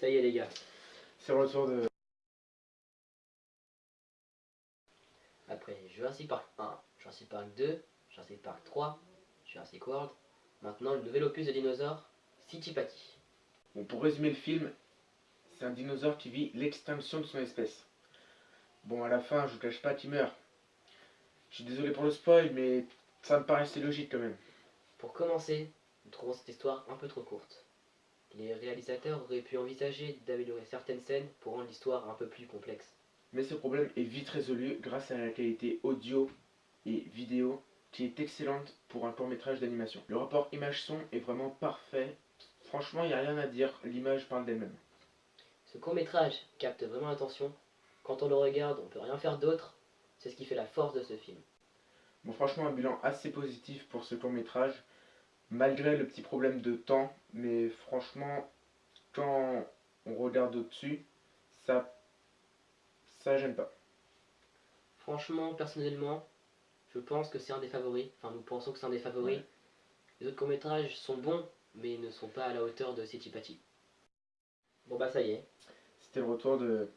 Ça y est les gars. C'est le retour de... Après Jurassic Park 1, Jurassic Park 2, Jurassic Park 3, Jurassic World, maintenant le nouvel opus de dinosaures, City-Patti. Bon, pour résumer le film, c'est un dinosaure qui vit l'extinction de son espèce. Bon, à la fin, je vous cache pas qu'il meurt. Je suis désolé pour le spoil, mais ça me paraissait logique quand même. Pour commencer, nous trouvons cette histoire un peu trop courte. Les réalisateurs auraient pu envisager d'améliorer certaines scènes pour rendre l'histoire un peu plus complexe. Mais ce problème est vite résolu grâce à la qualité audio et vidéo qui est excellente pour un court métrage d'animation. Le rapport image-son est vraiment parfait. Franchement, il n'y a rien à dire, l'image parle d'elle-même. Ce court métrage capte vraiment l'attention. Quand on le regarde, on peut rien faire d'autre. C'est ce qui fait la force de ce film. Bon, franchement, un bilan assez positif pour ce court métrage, malgré le petit problème de temps, mais franchement, quand on regarde au-dessus, ça, ça gêne pas. Franchement, personnellement, je pense que c'est un des favoris. Enfin, nous pensons que c'est un des favoris. Ouais. Les autres courts-métrages sont bons, mais ne sont pas à la hauteur de City Patty. Bon bah ça y est, C'était le retour de